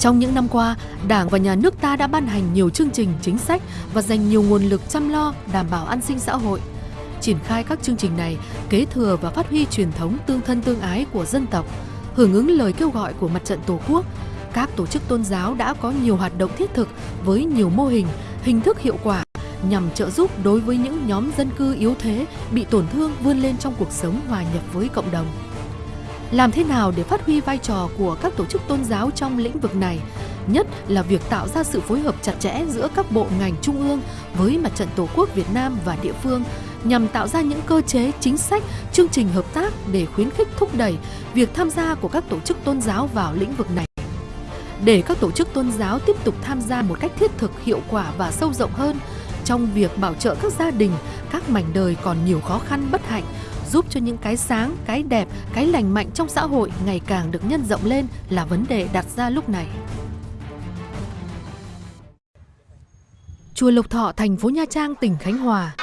Trong những năm qua, Đảng và Nhà nước ta đã ban hành nhiều chương trình chính sách và dành nhiều nguồn lực chăm lo đảm bảo an sinh xã hội. Triển khai các chương trình này kế thừa và phát huy truyền thống tương thân tương ái của dân tộc, hưởng ứng lời kêu gọi của Mặt trận Tổ quốc, các tổ chức tôn giáo đã có nhiều hoạt động thiết thực với nhiều mô hình, hình thức hiệu quả nhằm trợ giúp đối với những nhóm dân cư yếu thế bị tổn thương vươn lên trong cuộc sống hòa nhập với cộng đồng. Làm thế nào để phát huy vai trò của các tổ chức tôn giáo trong lĩnh vực này, nhất là việc tạo ra sự phối hợp chặt chẽ giữa các bộ ngành trung ương với Mặt trận Tổ quốc Việt Nam và địa phương nhằm tạo ra những cơ chế, chính sách, chương trình hợp tác để khuyến khích thúc đẩy việc tham gia của các tổ chức tôn giáo vào lĩnh vực này. Để các tổ chức tôn giáo tiếp tục tham gia một cách thiết thực, hiệu quả và sâu rộng hơn trong việc bảo trợ các gia đình, các mảnh đời còn nhiều khó khăn bất hạnh, giúp cho những cái sáng, cái đẹp, cái lành mạnh trong xã hội ngày càng được nhân rộng lên là vấn đề đặt ra lúc này. Chùa Lộc Thọ, thành phố Nha Trang, tỉnh Khánh Hòa.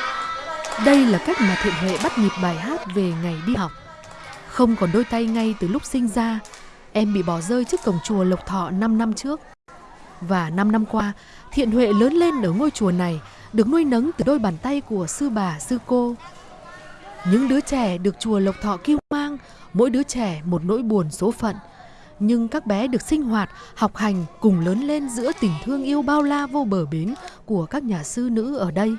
Đây là cách mà Thiện Huệ bắt nhịp bài hát về ngày đi học. Không còn đôi tay ngay từ lúc sinh ra, em bị bỏ rơi trước cổng chùa Lộc Thọ 5 năm trước. Và 5 năm qua, Thiện Huệ lớn lên ở ngôi chùa này, được nuôi nấng từ đôi bàn tay của sư bà, sư cô. Những đứa trẻ được chùa Lộc Thọ kêu mang, mỗi đứa trẻ một nỗi buồn số phận. Nhưng các bé được sinh hoạt, học hành cùng lớn lên giữa tình thương yêu bao la vô bờ bến của các nhà sư nữ ở đây.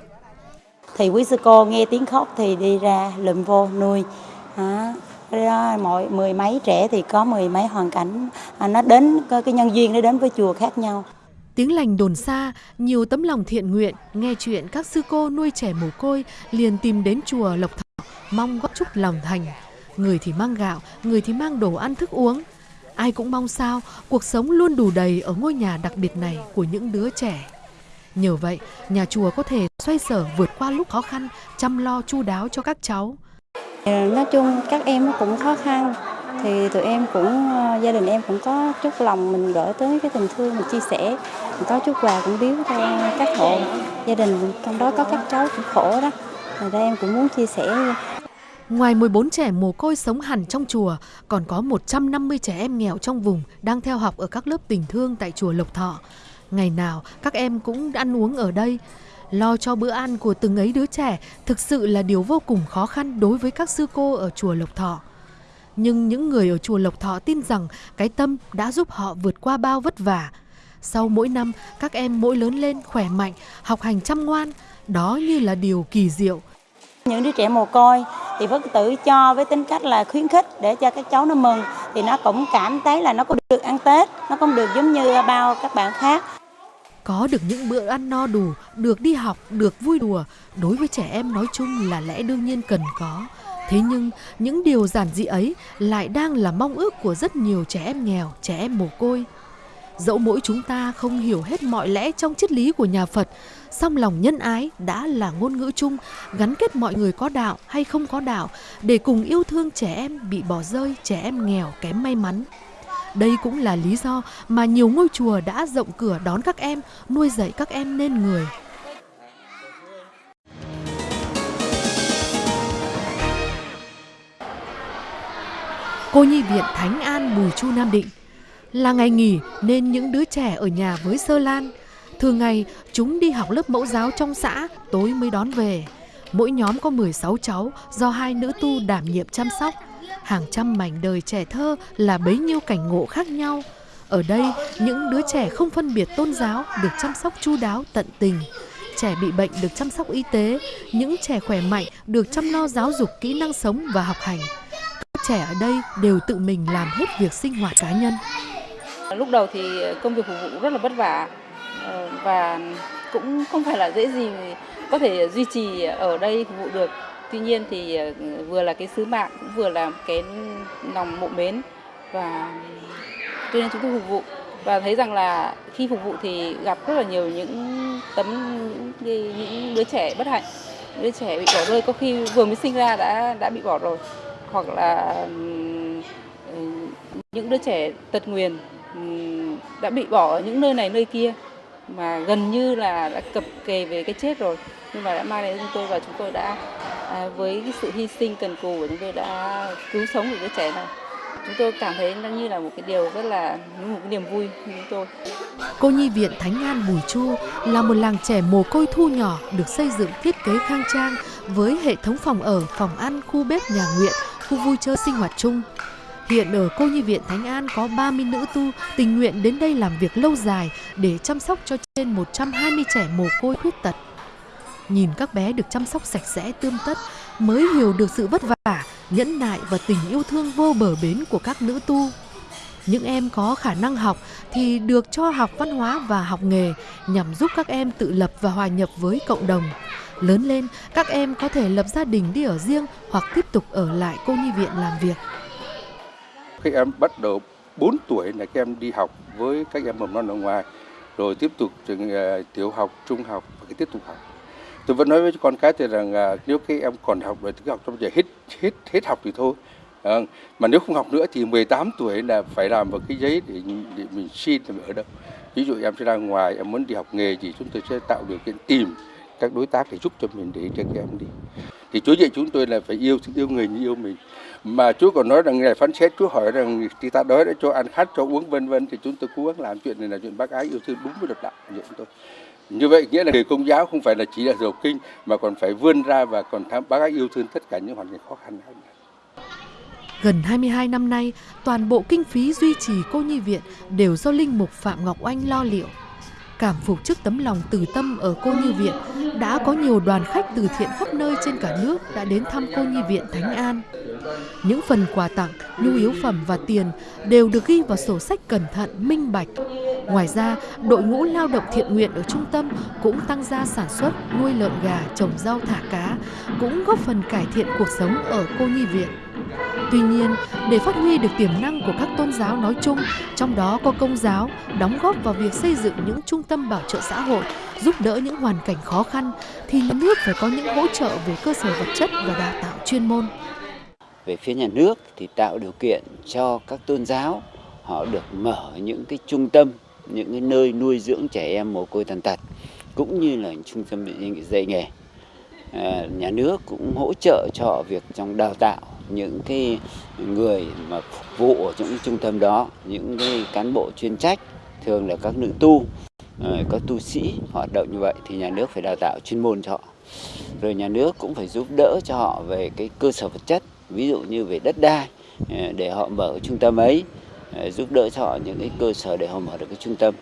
Thì quý sư cô nghe tiếng khóc thì đi ra lụm vô nuôi. À, mọi mười mấy trẻ thì có mười mấy hoàn cảnh à, nó đến cái nhân duyên nó đến với chùa khác nhau. Tiếng lành đồn xa, nhiều tấm lòng thiện nguyện, nghe chuyện các sư cô nuôi trẻ mồ côi liền tìm đến chùa Lộc Thọ, mong góp chút lòng thành. Người thì mang gạo, người thì mang đồ ăn thức uống. Ai cũng mong sao cuộc sống luôn đủ đầy ở ngôi nhà đặc biệt này của những đứa trẻ. Nhờ vậy, nhà chùa có thể xoay sở vượt qua lúc khó khăn, chăm lo chu đáo cho các cháu. Ờ, nói chung các em cũng khó khăn, thì tụi em cũng ờ, gia đình em cũng có chút lòng mình gửi tới cái tình thương mình chia sẻ mình có chút quà cũng biếu cho các hộ gia đình trong đó có các cháu cũng khổ đó rồi đây em cũng muốn chia sẻ Ngoài 14 trẻ mồ côi sống hẳn trong chùa, còn có 150 trẻ em nghèo trong vùng đang theo học ở các lớp tình thương tại chùa Lộc Thọ. Ngày nào các em cũng ăn uống ở đây. Lo cho bữa ăn của từng ấy đứa trẻ thực sự là điều vô cùng khó khăn đối với các sư cô ở chùa Lộc Thọ. Nhưng những người ở chùa Lộc Thọ tin rằng cái tâm đã giúp họ vượt qua bao vất vả. Sau mỗi năm, các em mỗi lớn lên khỏe mạnh, học hành chăm ngoan, đó như là điều kỳ diệu. Những đứa trẻ mồ côi thì Phật tử cho với tính cách là khuyến khích để cho các cháu nó mừng thì nó cũng cảm thấy là nó cũng được ăn Tết, nó cũng được giống như bao các bạn khác. Có được những bữa ăn no đủ, được đi học, được vui đùa, đối với trẻ em nói chung là lẽ đương nhiên cần có. Thế nhưng những điều giản dị ấy lại đang là mong ước của rất nhiều trẻ em nghèo, trẻ em mồ côi. Dẫu mỗi chúng ta không hiểu hết mọi lẽ trong triết lý của nhà Phật, song lòng nhân ái đã là ngôn ngữ chung gắn kết mọi người có đạo hay không có đạo để cùng yêu thương trẻ em bị bỏ rơi, trẻ em nghèo kém may mắn. Đây cũng là lý do mà nhiều ngôi chùa đã rộng cửa đón các em, nuôi dạy các em nên người. Cô nhi viện Thánh An Bùi Chu Nam Định. Là ngày nghỉ nên những đứa trẻ ở nhà với Sơ Lan. Thường ngày chúng đi học lớp mẫu giáo trong xã, tối mới đón về. Mỗi nhóm có 16 cháu do hai nữ tu đảm nhiệm chăm sóc. Hàng trăm mảnh đời trẻ thơ là bấy nhiêu cảnh ngộ khác nhau. Ở đây, những đứa trẻ không phân biệt tôn giáo được chăm sóc chu đáo tận tình. Trẻ bị bệnh được chăm sóc y tế, những trẻ khỏe mạnh được chăm lo giáo dục kỹ năng sống và học hành các trẻ ở đây đều tự mình làm hết việc sinh hoạt cá nhân. Lúc đầu thì công việc phục vụ rất là vất vả ờ, và cũng không phải là dễ gì có thể duy trì ở đây phục vụ được. Tuy nhiên thì ờ, vừa là cái sứ mạng, cũng vừa là cái lòng mộ mến và cho nên chúng tôi phục vụ. Và thấy rằng là khi phục vụ thì gặp rất là nhiều những tấm những, những đứa trẻ bất hạnh đứa trẻ bị bỏ rơi. Có khi vừa mới sinh ra đã đã bị bỏ rồi. Hoặc là những đứa trẻ tật nguyền đã bị bỏ ở những nơi này nơi kia mà gần như là đã cập kề về cái chết rồi nhưng mà đã mang đến chúng tôi và chúng tôi đã à, với cái sự hy sinh cần cù của chúng tôi đã cứu sống được đứa trẻ này chúng tôi cảm thấy nó như là một cái điều rất là một cái niềm vui của chúng tôi. Cô nhi viện Thánh An Bùi Chu là một làng trẻ mồ côi thu nhỏ được xây dựng thiết kế khang trang với hệ thống phòng ở, phòng ăn, khu bếp nhà nguyện, khu vui chơi sinh hoạt chung. Hiện ở cô nhi viện Thánh An có 30 nữ tu tình nguyện đến đây làm việc lâu dài để chăm sóc cho trên 120 trẻ mồ côi khuyết tật. Nhìn các bé được chăm sóc sạch sẽ tươm tất mới hiểu được sự vất vả, nhẫn nại và tình yêu thương vô bờ bến của các nữ tu. Những em có khả năng học thì được cho học văn hóa và học nghề nhằm giúp các em tự lập và hòa nhập với cộng đồng. Lớn lên, các em có thể lập gia đình đi ở riêng hoặc tiếp tục ở lại cô nhi viện làm việc. Các em bắt đầu 4 tuổi là các em đi học với các em mầm non ở ngoài, rồi tiếp tục trường uh, tiểu học, trung học và tiếp tục học. Tôi vẫn nói với con cái thì rằng uh, nếu các em còn học rồi thì cứ học trong giờ hết hết hết học thì thôi. À, mà nếu không học nữa thì 18 tuổi là phải làm một cái giấy để, để mình xin thì ở đâu. Ví dụ em sẽ ra ngoài em muốn đi học nghề gì chúng tôi sẽ tạo điều kiện tìm các đối tác để giúp cho mình để cho các em đi. Thì Chúa dạy chúng tôi là phải yêu yêu người như yêu mình. Mà Chúa còn nói rằng ngày phán xét Chúa hỏi rằng thì ta đói đã cho ăn khát cho uống vân vân thì chúng tôi cố gắng làm chuyện này là chuyện bác ái yêu thương đúng với luật đạo của chúng tôi. Như vậy nghĩa là người công giáo không phải là chỉ là giàu kinh mà còn phải vươn ra và còn tham bác ái yêu thương tất cả những hoàn cảnh khó khăn hơn. Gần 22 năm nay, toàn bộ kinh phí duy trì cô nhi viện đều do Linh Mục Phạm Ngọc Oanh lo liệu. Cảm phục trước tấm lòng từ tâm ở cô nhi viện, đã có nhiều đoàn khách từ thiện khắp nơi trên cả nước đã đến thăm cô nhi viện Thánh An. Những phần quà tặng, nhu yếu phẩm và tiền đều được ghi vào sổ sách cẩn thận, minh bạch. Ngoài ra, đội ngũ lao động thiện nguyện ở trung tâm cũng tăng gia sản xuất, nuôi lợn gà, trồng rau thả cá, cũng góp phần cải thiện cuộc sống ở cô nhi viện. Tuy nhiên, để phát huy được tiềm năng của các tôn giáo nói chung, trong đó có công giáo, đóng góp vào việc xây dựng những trung tâm bảo trợ xã hội, giúp đỡ những hoàn cảnh khó khăn, thì nhà nước phải có những hỗ trợ về cơ sở vật chất và đào tạo chuyên môn. Về phía nhà nước thì tạo điều kiện cho các tôn giáo họ được mở những cái trung tâm, những cái nơi nuôi dưỡng trẻ em mồ côi tàn tật, cũng như là trung tâm dạy nghề. À, nhà nước cũng hỗ trợ cho họ việc trong đào tạo những cái người mà phục vụ ở những trung tâm đó những cái cán bộ chuyên trách thường là các nữ tu Ờ, các tu sĩ hoạt động như vậy thì nhà nước phải đào tạo chuyên môn cho họ. Rồi nhà nước cũng phải giúp đỡ cho họ về cái cơ sở vật chất, ví dụ như về đất đai ờ, để họ mở trung tâm ấy ờ, giúp đỡ cho họ những cái cơ sở để họ mở được cái trung tâm.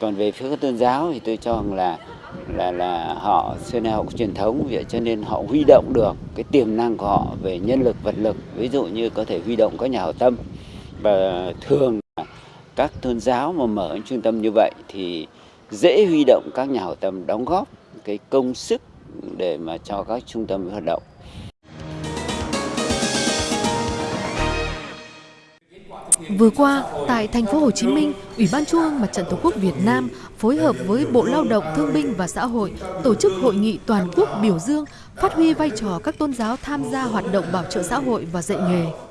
Còn về phía các tôn giáo thì tôi cho rằng là là là họ xưa nay họ có truyền thống, vậy cho nên họ huy động được cái tiềm năng của họ về nhân lực, vật lực, ví dụ như có thể huy động các nhà hảo tâm và thường các tôn giáo mà mở những trung tâm như vậy thì dễ huy động các nhà hảo tâm đóng góp cái công sức để mà cho các trung tâm hoạt động Vừa qua, tại thành phố Hồ Chí Minh, Ủy ban Trung ương Mặt trận Tổ quốc Việt Nam phối hợp với Bộ Lao động Thương binh và Xã hội tổ chức hội nghị toàn quốc biểu dương phát huy vai trò các tôn giáo tham gia hoạt động bảo trợ xã hội và dạy nghề.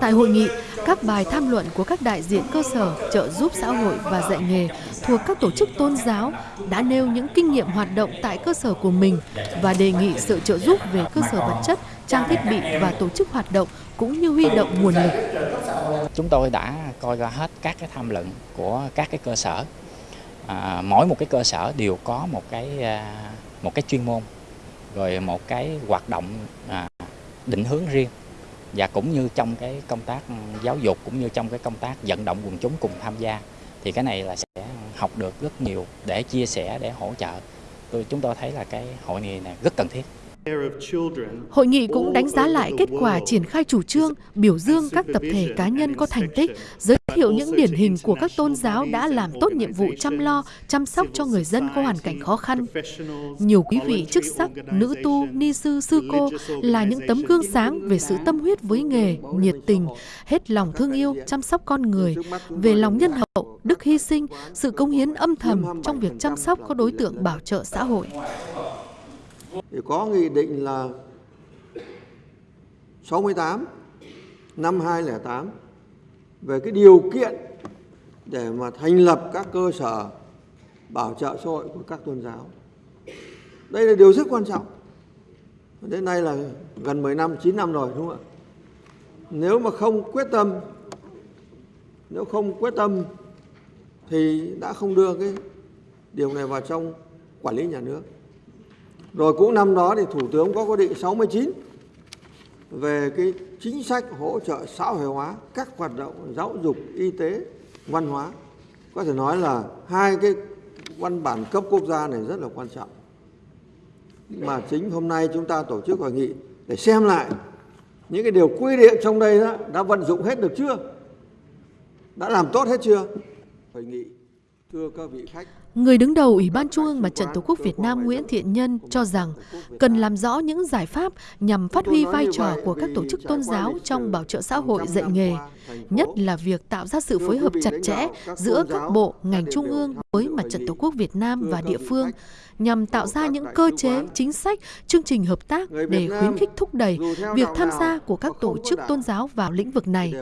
Tại hội nghị, các bài tham luận của các đại diện cơ sở trợ giúp xã hội và dạy nghề thuộc các tổ chức tôn giáo đã nêu những kinh nghiệm hoạt động tại cơ sở của mình và đề nghị sự trợ giúp về cơ sở vật chất, trang thiết bị và tổ chức hoạt động cũng như huy động nguồn lực. Chúng tôi đã coi ra hết các cái tham luận của các cái cơ sở. À, mỗi một cái cơ sở đều có một cái à, một cái chuyên môn rồi một cái hoạt động à, định hướng riêng và cũng như trong cái công tác giáo dục, cũng như trong cái công tác vận động quần chúng cùng tham gia, thì cái này là sẽ học được rất nhiều để chia sẻ, để hỗ trợ. Tôi, chúng tôi thấy là cái hội nghị này rất cần thiết. Hội nghị cũng đánh giá lại kết quả triển khai chủ trương, biểu dương các tập thể cá nhân có thành tích, giới thiệu những điển hình của các tôn giáo đã làm tốt nhiệm vụ chăm lo, chăm sóc cho người dân có hoàn cảnh khó khăn. Nhiều quý vị chức sắc, nữ tu, ni sư, sư cô là những tấm gương sáng về sự tâm huyết với nghề, nhiệt tình, hết lòng thương yêu, chăm sóc con người, về lòng nhân hậu, đức hy sinh, sự công hiến âm thầm trong việc chăm sóc các đối tượng bảo trợ xã hội thì có nghị định là 68 năm 2008 về cái điều kiện để mà thành lập các cơ sở bảo trợ xã hội của các tôn giáo. Đây là điều rất quan trọng. Đến nay là gần 10 năm, 9 năm rồi đúng không ạ? nếu mà không quyết tâm nếu không quyết tâm thì đã không đưa cái điều này vào trong quản lý nhà nước. Rồi cũng năm đó thì Thủ tướng có quyết định 69 về cái chính sách hỗ trợ xã hội hóa các hoạt động giáo dục, y tế, văn hóa. Có thể nói là hai cái văn bản cấp quốc gia này rất là quan trọng. Mà chính hôm nay chúng ta tổ chức hội nghị để xem lại những cái điều quy định trong đây đó, đã vận dụng hết được chưa? Đã làm tốt hết chưa? Hội nghị thưa các vị khách Người đứng đầu Ủy ban Trung ương Mặt trận Tổ quốc Việt Nam Nguyễn Thiện Nhân cho rằng cần làm rõ những giải pháp nhằm phát huy vai trò của các tổ chức tôn giáo trong bảo trợ xã hội dạy nghề, nhất là việc tạo ra sự phối hợp chặt chẽ giữa các bộ, ngành trung ương với Mặt trận Tổ quốc Việt Nam và địa phương nhằm tạo ra những cơ chế, chính sách, chương trình hợp tác để khuyến khích thúc đẩy việc tham gia của các tổ chức tôn giáo vào lĩnh vực này.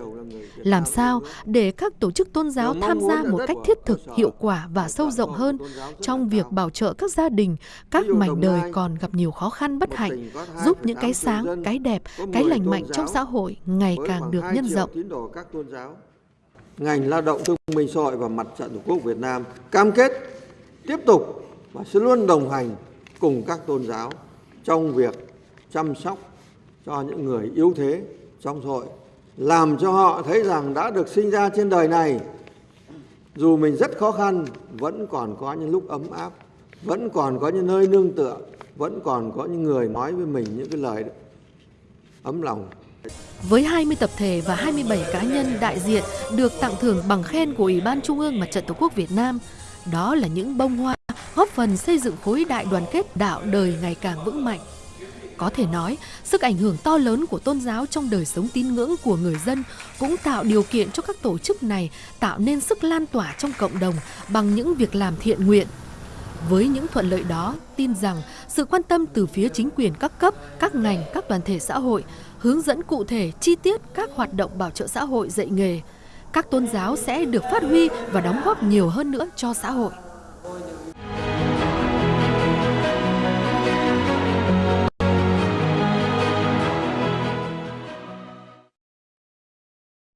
Làm sao để các tổ chức tôn giáo tham gia một cách thiết thực, hiệu quả và sâu rộng hơn? Hơn trong việc bảo trợ các gia đình, các mảnh đời còn gặp nhiều khó khăn bất hạnh, giúp những cái sáng, cái đẹp, cái lành mạnh trong xã hội ngày càng được nhân rộng. Ngành lao động thương minh xã hội và mặt trận Tổ quốc Việt Nam cam kết tiếp tục và sẽ luôn đồng hành cùng các tôn giáo trong việc chăm sóc cho những người yếu thế trong xã hội, làm cho họ thấy rằng đã được sinh ra trên đời này, dù mình rất khó khăn, vẫn còn có những lúc ấm áp, vẫn còn có những nơi nương tựa, vẫn còn có những người nói với mình những cái lời ấm lòng. Với 20 tập thể và 27 cá nhân đại diện được tặng thưởng bằng khen của Ủy ban Trung ương Mặt trận Tổ quốc Việt Nam, đó là những bông hoa góp phần xây dựng khối đại đoàn kết đạo đời ngày càng vững mạnh. Có thể nói, sức ảnh hưởng to lớn của tôn giáo trong đời sống tín ngưỡng của người dân cũng tạo điều kiện cho các tổ chức này tạo nên sức lan tỏa trong cộng đồng bằng những việc làm thiện nguyện. Với những thuận lợi đó, tin rằng sự quan tâm từ phía chính quyền các cấp, các ngành, các đoàn thể xã hội, hướng dẫn cụ thể chi tiết các hoạt động bảo trợ xã hội dạy nghề, các tôn giáo sẽ được phát huy và đóng góp nhiều hơn nữa cho xã hội.